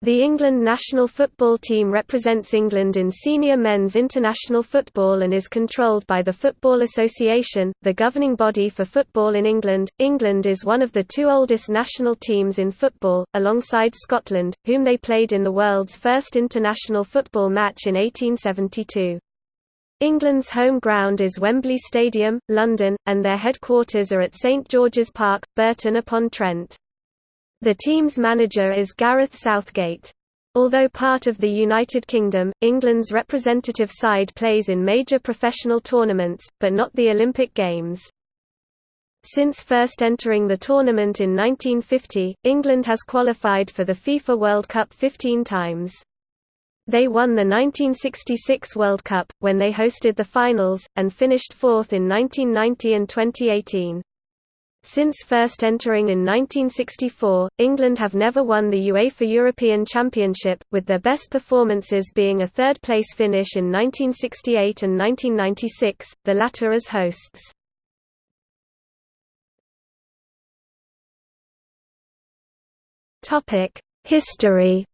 The England national football team represents England in senior men's international football and is controlled by the Football Association, the governing body for football in England. England is one of the two oldest national teams in football, alongside Scotland, whom they played in the world's first international football match in 1872. England's home ground is Wembley Stadium, London, and their headquarters are at St George's Park, Burton upon Trent. The team's manager is Gareth Southgate. Although part of the United Kingdom, England's representative side plays in major professional tournaments, but not the Olympic Games. Since first entering the tournament in 1950, England has qualified for the FIFA World Cup 15 times. They won the 1966 World Cup, when they hosted the finals, and finished fourth in 1990 and 2018. Since first entering in 1964, England have never won the UEFA European Championship, with their best performances being a third-place finish in 1968 and 1996, the latter as hosts. History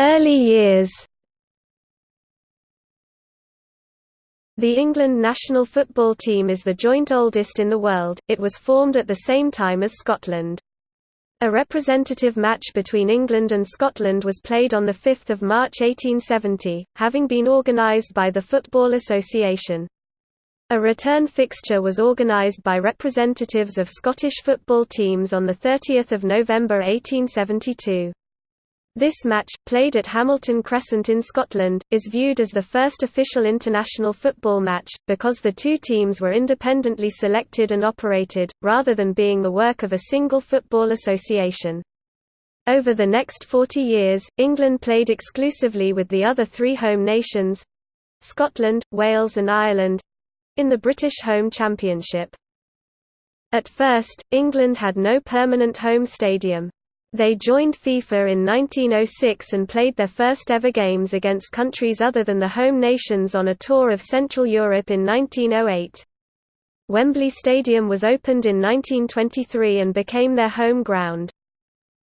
Early years The England national football team is the joint oldest in the world, it was formed at the same time as Scotland. A representative match between England and Scotland was played on 5 March 1870, having been organised by the Football Association. A return fixture was organised by representatives of Scottish football teams on 30 November 1872. This match, played at Hamilton Crescent in Scotland, is viewed as the first official international football match, because the two teams were independently selected and operated, rather than being the work of a single football association. Over the next 40 years, England played exclusively with the other three home nations—Scotland, Wales and Ireland—in the British Home Championship. At first, England had no permanent home stadium. They joined FIFA in 1906 and played their first ever games against countries other than the home nations on a tour of Central Europe in 1908. Wembley Stadium was opened in 1923 and became their home ground.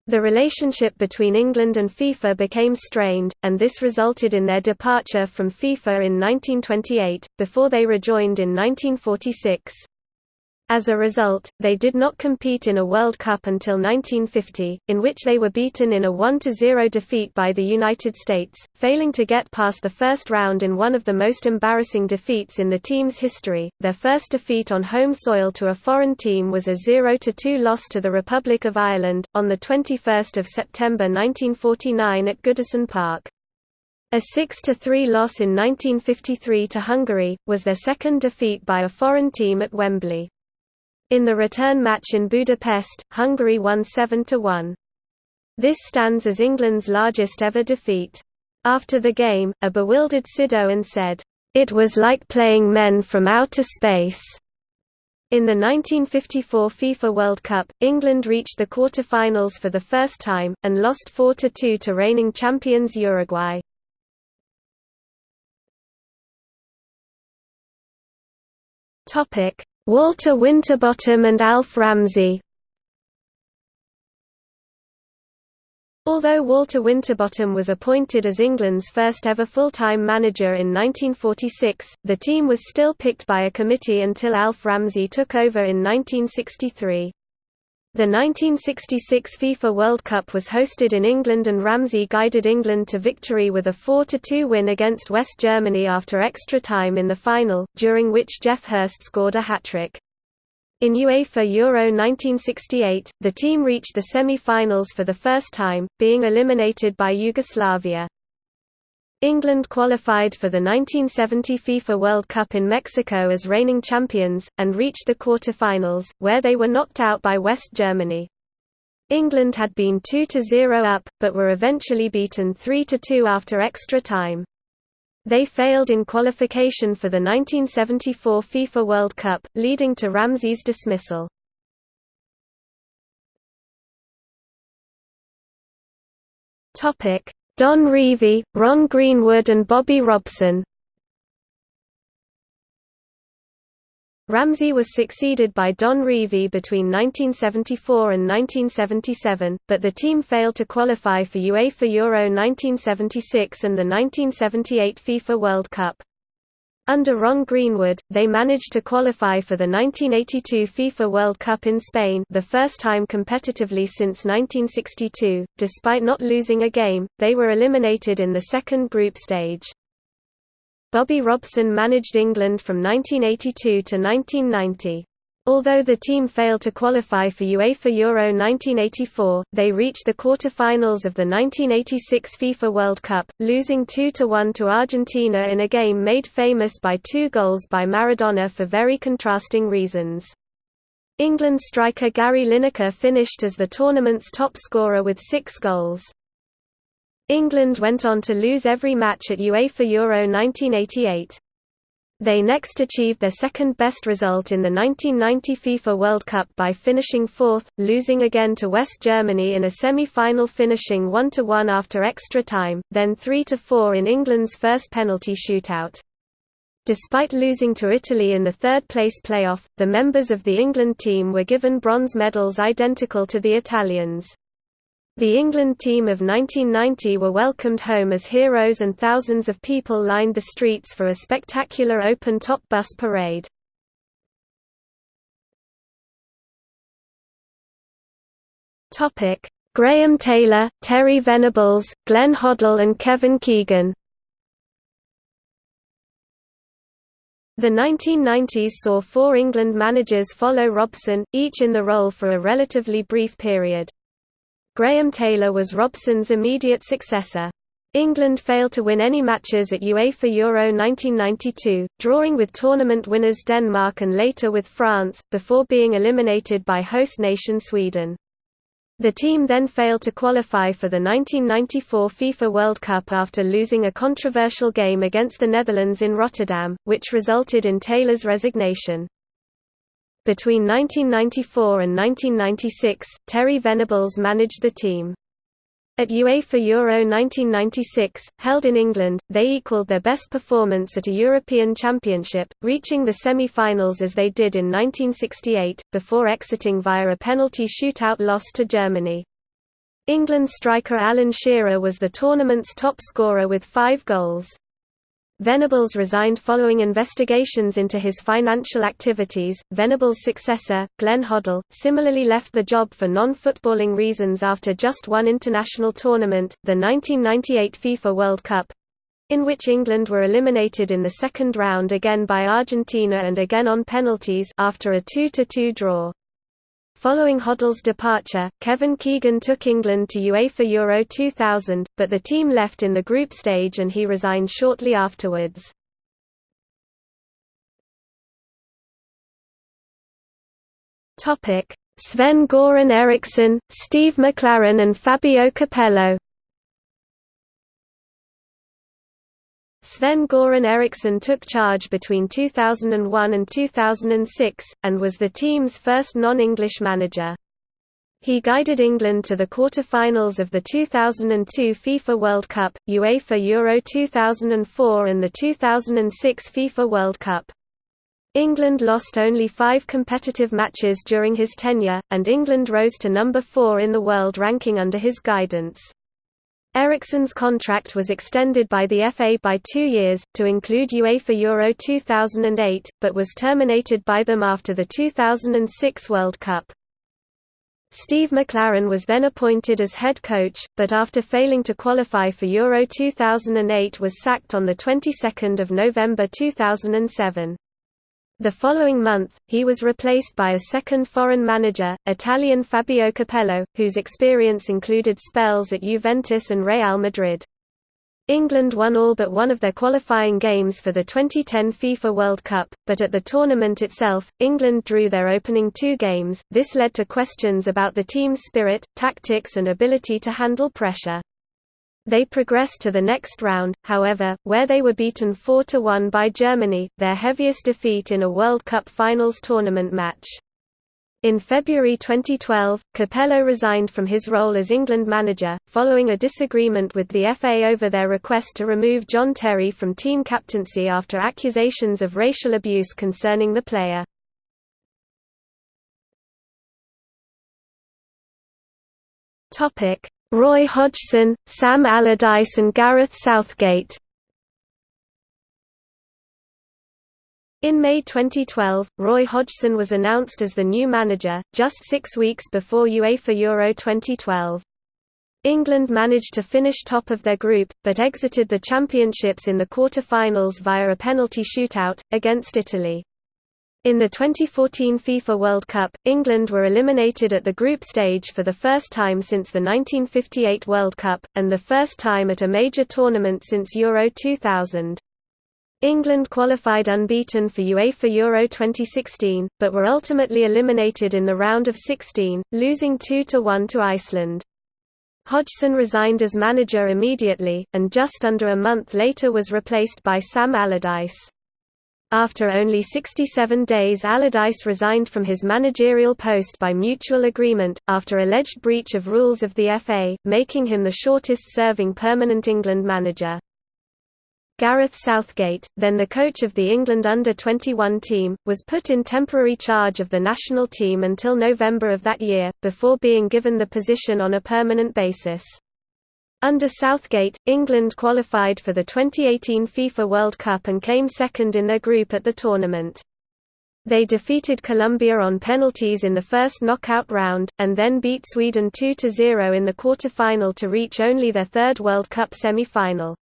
The relationship between England and FIFA became strained, and this resulted in their departure from FIFA in 1928, before they rejoined in 1946. As a result, they did not compete in a World Cup until 1950, in which they were beaten in a 1–0 defeat by the United States, failing to get past the first round in one of the most embarrassing defeats in the team's history. Their first defeat on home soil to a foreign team was a 0–2 loss to the Republic of Ireland, on 21 September 1949 at Goodison Park. A 6–3 loss in 1953 to Hungary, was their second defeat by a foreign team at Wembley. In the return match in Budapest, Hungary won 7–1. This stands as England's largest ever defeat. After the game, a bewildered Syd Owen said, "...it was like playing men from outer space." In the 1954 FIFA World Cup, England reached the quarter-finals for the first time, and lost 4–2 to reigning champions Uruguay. Walter Winterbottom and Alf Ramsey Although Walter Winterbottom was appointed as England's first ever full-time manager in 1946, the team was still picked by a committee until Alf Ramsey took over in 1963. The 1966 FIFA World Cup was hosted in England and Ramsey guided England to victory with a 4–2 win against West Germany after extra time in the final, during which Geoff Hurst scored a hat-trick. In UEFA Euro 1968, the team reached the semi-finals for the first time, being eliminated by Yugoslavia. England qualified for the 1970 FIFA World Cup in Mexico as reigning champions, and reached the quarter-finals, where they were knocked out by West Germany. England had been 2–0 up, but were eventually beaten 3–2 after extra time. They failed in qualification for the 1974 FIFA World Cup, leading to Ramsey's dismissal. Don Revie, Ron Greenwood and Bobby Robson Ramsey was succeeded by Don Revie between 1974 and 1977, but the team failed to qualify for UEFA Euro 1976 and the 1978 FIFA World Cup. Under Ron Greenwood, they managed to qualify for the 1982 FIFA World Cup in Spain the first time competitively since 1962. Despite not losing a game, they were eliminated in the second group stage. Bobby Robson managed England from 1982 to 1990. Although the team failed to qualify for UEFA Euro 1984, they reached the quarter-finals of the 1986 FIFA World Cup, losing 2–1 to Argentina in a game made famous by two goals by Maradona for very contrasting reasons. England striker Gary Lineker finished as the tournament's top scorer with six goals. England went on to lose every match at UEFA Euro 1988. They next achieved their second-best result in the 1990 FIFA World Cup by finishing fourth, losing again to West Germany in a semi-final finishing 1–1 after extra time, then 3–4 in England's first penalty shootout. Despite losing to Italy in the third-place playoff, the members of the England team were given bronze medals identical to the Italians. The England team of 1990 were welcomed home as heroes and thousands of people lined the streets for a spectacular open-top bus parade. Graham Taylor, Terry Venables, Glenn Hoddle and Kevin Keegan The 1990s saw four England managers follow Robson, each in the role for a relatively brief period. Graham Taylor was Robson's immediate successor. England failed to win any matches at UEFA Euro 1992, drawing with tournament winners Denmark and later with France, before being eliminated by host nation Sweden. The team then failed to qualify for the 1994 FIFA World Cup after losing a controversial game against the Netherlands in Rotterdam, which resulted in Taylor's resignation. Between 1994 and 1996, Terry Venables managed the team. At UEFA Euro 1996, held in England, they equalled their best performance at a European Championship, reaching the semi-finals as they did in 1968, before exiting via a penalty shootout loss to Germany. England striker Alan Shearer was the tournament's top scorer with five goals. Venables resigned following investigations into his financial activities. Venables' successor, Glenn Hoddle, similarly left the job for non-footballing reasons after just one international tournament, the 1998 FIFA World Cup, in which England were eliminated in the second round again by Argentina and again on penalties after a 2–2 draw. Following Hoddle's departure, Kevin Keegan took England to UEFA Euro 2000, but the team left in the group stage and he resigned shortly afterwards. Sven-Göran Eriksson, Steve McClaren and Fabio Capello Sven-Göran Eriksson took charge between 2001 and 2006, and was the team's first non-English manager. He guided England to the quarter-finals of the 2002 FIFA World Cup, UEFA Euro 2004 and the 2006 FIFA World Cup. England lost only five competitive matches during his tenure, and England rose to number four in the world ranking under his guidance. Eriksson's contract was extended by the FA by two years, to include UEFA Euro 2008, but was terminated by them after the 2006 World Cup. Steve McClaren was then appointed as head coach, but after failing to qualify for Euro 2008 was sacked on the 22nd of November 2007. The following month, he was replaced by a second foreign manager, Italian Fabio Capello, whose experience included spells at Juventus and Real Madrid. England won all but one of their qualifying games for the 2010 FIFA World Cup, but at the tournament itself, England drew their opening two games. This led to questions about the team's spirit, tactics, and ability to handle pressure. They progressed to the next round, however, where they were beaten 4–1 by Germany, their heaviest defeat in a World Cup Finals tournament match. In February 2012, Capello resigned from his role as England manager, following a disagreement with the FA over their request to remove John Terry from team captaincy after accusations of racial abuse concerning the player. Roy Hodgson, Sam Allardyce and Gareth Southgate In May 2012, Roy Hodgson was announced as the new manager, just six weeks before UEFA Euro 2012. England managed to finish top of their group, but exited the championships in the quarter-finals via a penalty shootout, against Italy. In the 2014 FIFA World Cup, England were eliminated at the group stage for the first time since the 1958 World Cup, and the first time at a major tournament since Euro 2000. England qualified unbeaten for UEFA Euro 2016, but were ultimately eliminated in the round of 16, losing 2–1 to Iceland. Hodgson resigned as manager immediately, and just under a month later was replaced by Sam Allardyce. After only 67 days Allardyce resigned from his managerial post by mutual agreement, after alleged breach of rules of the FA, making him the shortest-serving permanent England manager. Gareth Southgate, then the coach of the England under-21 team, was put in temporary charge of the national team until November of that year, before being given the position on a permanent basis. Under Southgate, England qualified for the 2018 FIFA World Cup and came second in their group at the tournament. They defeated Colombia on penalties in the first knockout round, and then beat Sweden 2–0 in the quarter-final to reach only their third World Cup semi-final.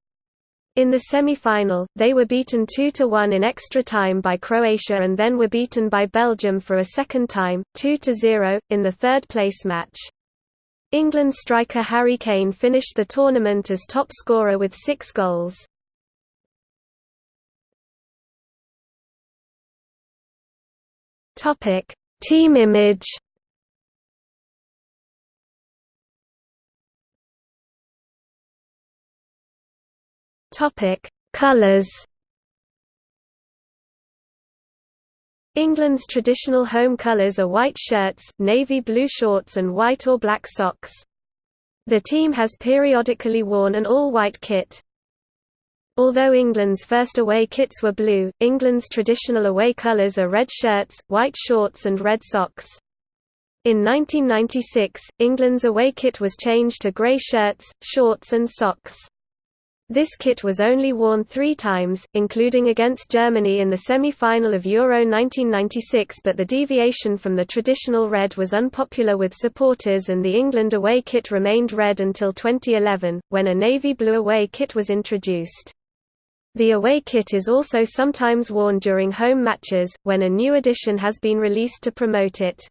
In the semi-final, they were beaten 2–1 in extra time by Croatia and then were beaten by Belgium for a second time, 2–0, in the third-place match. England striker Harry Kane finished the tournament as top scorer with six goals. Team image Topic: Colors. England's traditional home colours are white shirts, navy blue shorts and white or black socks. The team has periodically worn an all-white kit. Although England's first away kits were blue, England's traditional away colours are red shirts, white shorts and red socks. In 1996, England's away kit was changed to grey shirts, shorts and socks. This kit was only worn three times, including against Germany in the semi-final of Euro 1996 but the deviation from the traditional red was unpopular with supporters and the England away kit remained red until 2011, when a navy blue away kit was introduced. The away kit is also sometimes worn during home matches, when a new edition has been released to promote it.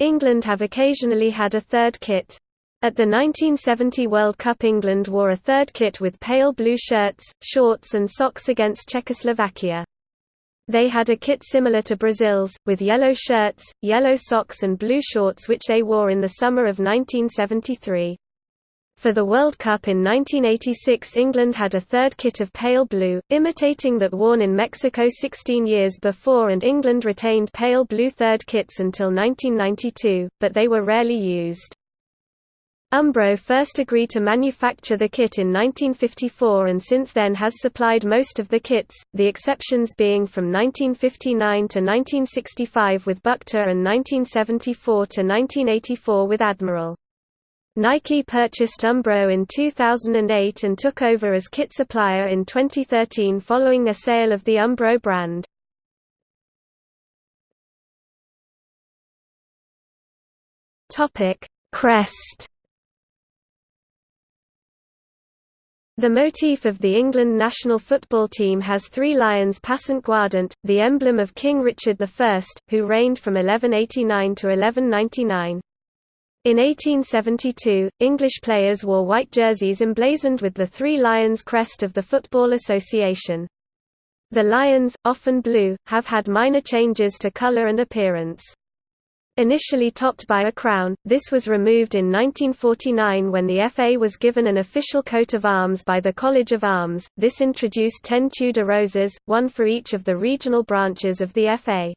England have occasionally had a third kit. At the 1970 World Cup England wore a third kit with pale blue shirts, shorts and socks against Czechoslovakia. They had a kit similar to Brazil's, with yellow shirts, yellow socks and blue shorts which they wore in the summer of 1973. For the World Cup in 1986 England had a third kit of pale blue, imitating that worn in Mexico 16 years before and England retained pale blue third kits until 1992, but they were rarely used. Umbro first agreed to manufacture the kit in 1954 and since then has supplied most of the kits, the exceptions being from 1959 to 1965 with Bukta and 1974 to 1984 with Admiral. Nike purchased Umbro in 2008 and took over as kit supplier in 2013 following a sale of the Umbro brand. Crest The motif of the England national football team has three lions passant guardant, the emblem of King Richard I, who reigned from 1189 to 1199. In 1872, English players wore white jerseys emblazoned with the three lions crest of the Football Association. The lions, often blue, have had minor changes to colour and appearance. Initially topped by a crown, this was removed in 1949 when the FA was given an official coat of arms by the College of Arms. This introduced ten Tudor roses, one for each of the regional branches of the FA.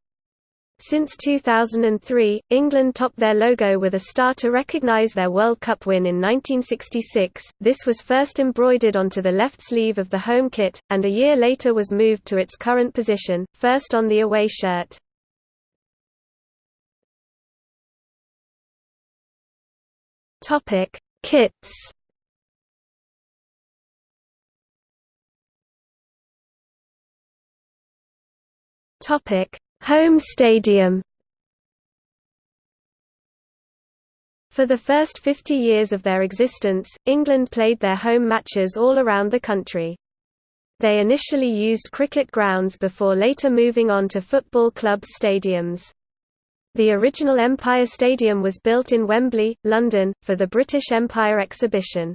Since 2003, England topped their logo with a star to recognise their World Cup win in 1966. This was first embroidered onto the left sleeve of the home kit, and a year later was moved to its current position, first on the away shirt. Topic: Kits. Topic: Home stadium. For the first 50 years of their existence, England played their home matches all around the country. They initially used cricket grounds before later moving on to football club stadiums. The original Empire Stadium was built in Wembley, London, for the British Empire exhibition.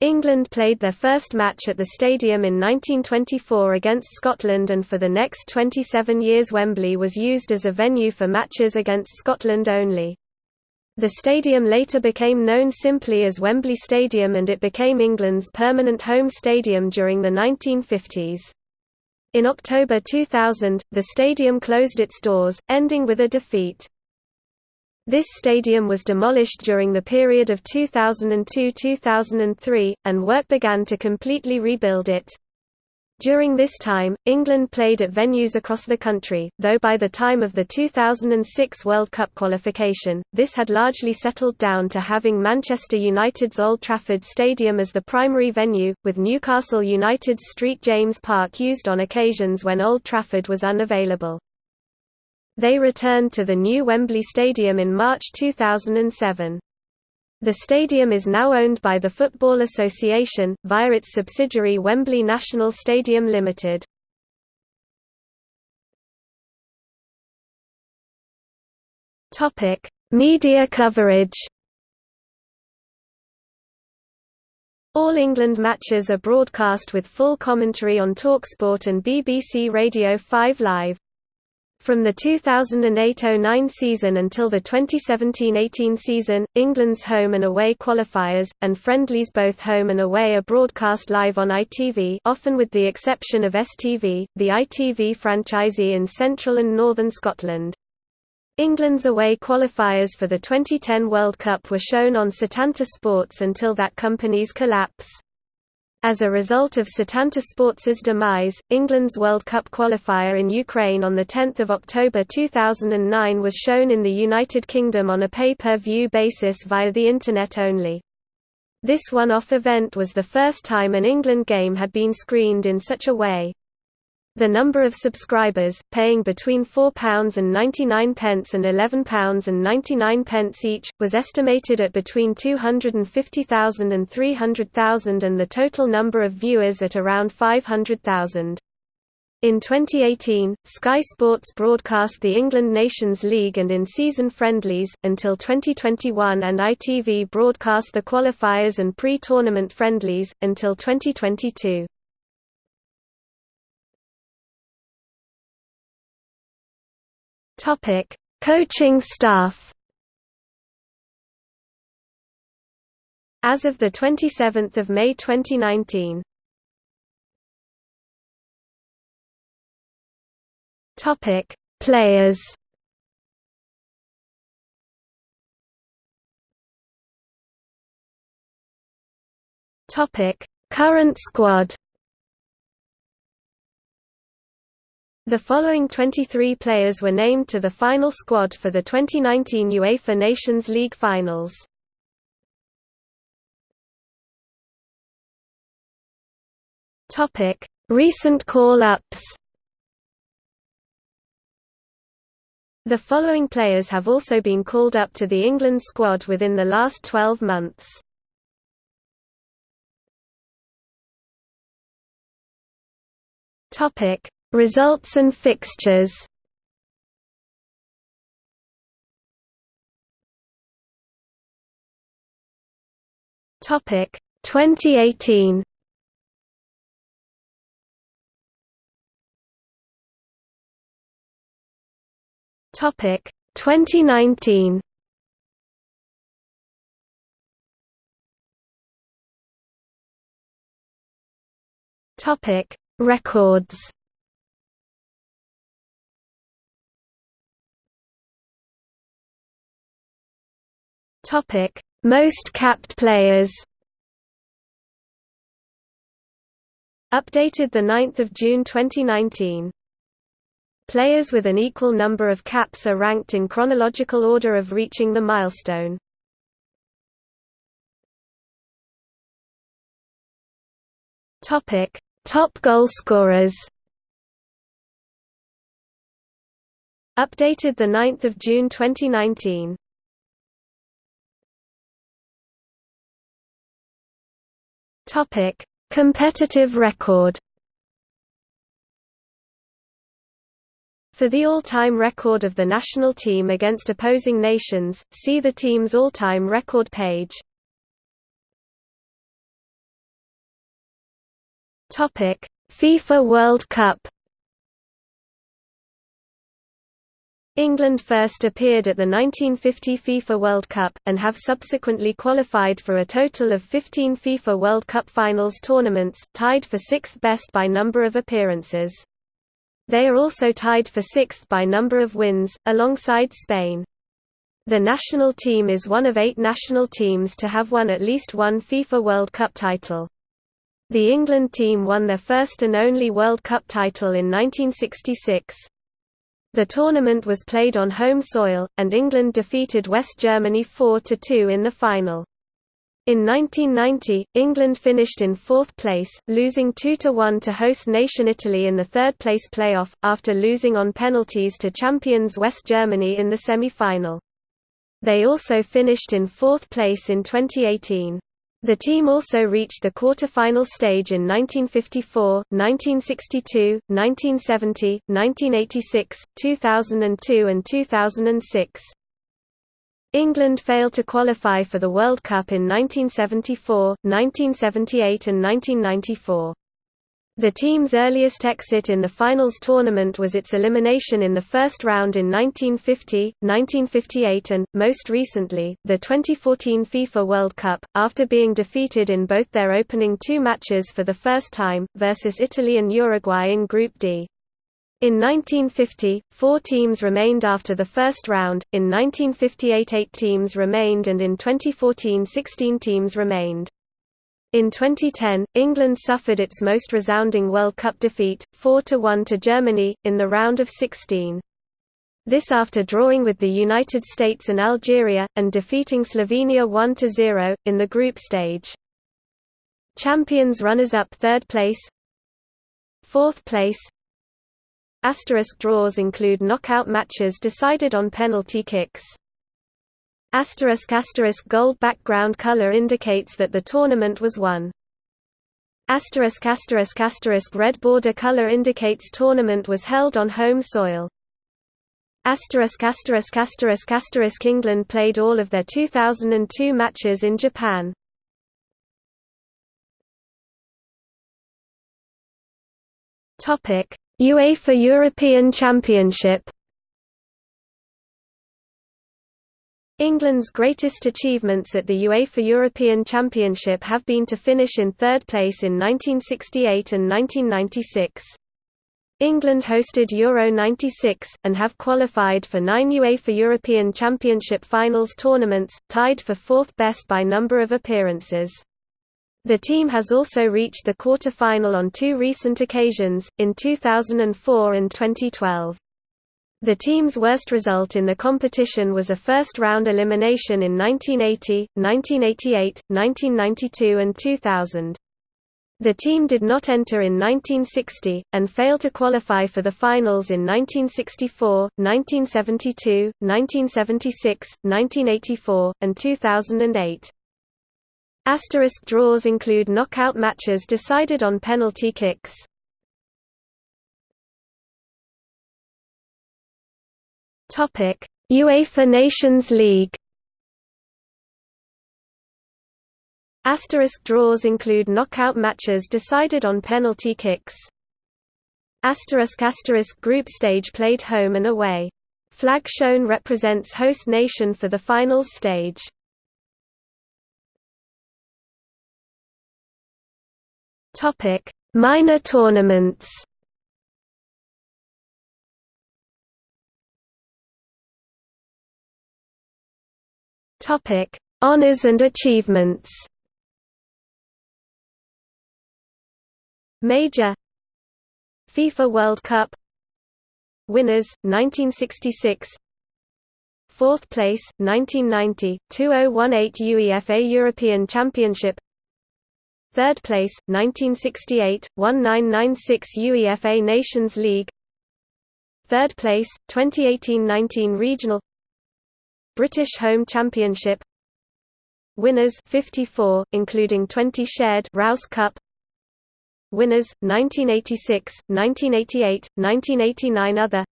England played their first match at the stadium in 1924 against Scotland and for the next 27 years Wembley was used as a venue for matches against Scotland only. The stadium later became known simply as Wembley Stadium and it became England's permanent home stadium during the 1950s. In October 2000, the stadium closed its doors, ending with a defeat. This stadium was demolished during the period of 2002–2003, and work began to completely rebuild it. During this time, England played at venues across the country, though by the time of the 2006 World Cup qualification, this had largely settled down to having Manchester United's Old Trafford Stadium as the primary venue, with Newcastle United's St James Park used on occasions when Old Trafford was unavailable. They returned to the new Wembley Stadium in March 2007. The stadium is now owned by the Football Association, via its subsidiary Wembley National Stadium Limited. Media coverage All England matches are broadcast with full commentary on TalkSport and BBC Radio 5 Live. From the 2008–09 season until the 2017–18 season, England's home and away qualifiers, and friendlies both home and away are broadcast live on ITV often with the exception of STV, the ITV franchisee in central and northern Scotland. England's away qualifiers for the 2010 World Cup were shown on Setanta Sports until that company's collapse. As a result of Setanta Sports's demise, England's World Cup qualifier in Ukraine on 10 October 2009 was shown in the United Kingdom on a pay-per-view basis via the Internet only. This one-off event was the first time an England game had been screened in such a way. The number of subscribers, paying between £4.99 and £11.99 each, was estimated at between 250,000 and 300,000 and the total number of viewers at around 500,000. In 2018, Sky Sports broadcast the England Nations League and in-season friendlies, until 2021 and ITV broadcast the qualifiers and pre-tournament friendlies, until 2022. Topic: Coaching staff. As of the 27th of May 2019. Topic: Players. Topic: Current squad. The following 23 players were named to the final squad for the 2019 UEFA Nations League finals. Recent call-ups. The following players have also been called up to the England squad within the last 12 months. Topic: Results and fixtures. Topic 2018 Topic 2019 Topic Records Topic: Most capped players. Updated the 9th of June 2019. Players with an equal number of caps are ranked in chronological order of reaching the milestone. Topic: Top goal scorers. Updated the 9th of June 2019. Topic: Competitive record. For the all-time record of the national team against opposing nations, see the team's all-time record page. Topic: FIFA World Cup. England first appeared at the 1950 FIFA World Cup, and have subsequently qualified for a total of 15 FIFA World Cup finals tournaments, tied for sixth best by number of appearances. They are also tied for sixth by number of wins, alongside Spain. The national team is one of eight national teams to have won at least one FIFA World Cup title. The England team won their first and only World Cup title in 1966. The tournament was played on home soil, and England defeated West Germany 4–2 in the final. In 1990, England finished in fourth place, losing 2–1 to host nation Italy in the third-place playoff, after losing on penalties to champions West Germany in the semi-final. They also finished in fourth place in 2018. The team also reached the quarter-final stage in 1954, 1962, 1970, 1986, 2002 and 2006. England failed to qualify for the World Cup in 1974, 1978 and 1994. The team's earliest exit in the finals tournament was its elimination in the first round in 1950, 1958 and, most recently, the 2014 FIFA World Cup, after being defeated in both their opening two matches for the first time, versus Italy and Uruguay in Group D. In 1950, four teams remained after the first round, in 1958 eight teams remained and in 2014 16 teams remained. In 2010, England suffered its most resounding World Cup defeat, 4–1 to Germany, in the round of 16. This after drawing with the United States and Algeria, and defeating Slovenia 1–0, in the group stage. Champions runners-up third place Fourth place Asterisk draws include knockout matches decided on penalty kicks. Asterisk asterisk gold background color indicates that the tournament was won. Asterisk asterisk asterisk red border color indicates tournament was held on home soil. Asterisk asterisk asterisk asterisk England played all of their 2002 matches in Japan. Topic: UEFA European Championship England's greatest achievements at the UEFA European Championship have been to finish in third place in 1968 and 1996. England hosted Euro 96, and have qualified for nine UEFA European Championship finals tournaments, tied for fourth best by number of appearances. The team has also reached the quarter-final on two recent occasions, in 2004 and 2012. The team's worst result in the competition was a first-round elimination in 1980, 1988, 1992 and 2000. The team did not enter in 1960, and failed to qualify for the finals in 1964, 1972, 1976, 1984, and 2008. Asterisk draws include knockout matches decided on penalty kicks. Topic: UEFA Nations League. Asterisk draws include knockout matches decided on penalty kicks. Asterisk asterisk group stage played home and away. Flag shown represents host nation for the finals stage. Topic: Minor tournaments. Topic: Honors and achievements. Major FIFA World Cup. Winners 1966 Fourth place 1990 2018 UEFA European Championship. Third place, 1968, 1996 UEFA Nations League. Third place, 2018–19 Regional British Home Championship. Winners 54, including 20 shared Rous Cup. Winners 1986, 1988, 1989 Other.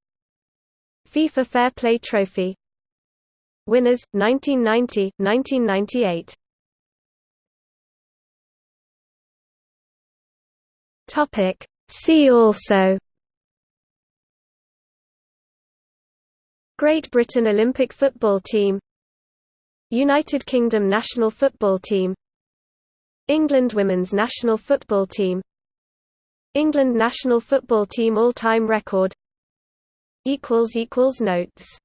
FIFA Fair Play Trophy. Winners 1990, 1998 Topic. See also Great Britain Olympic football team. United Kingdom national football team. England women's national football team. England national football team all-time record. Notes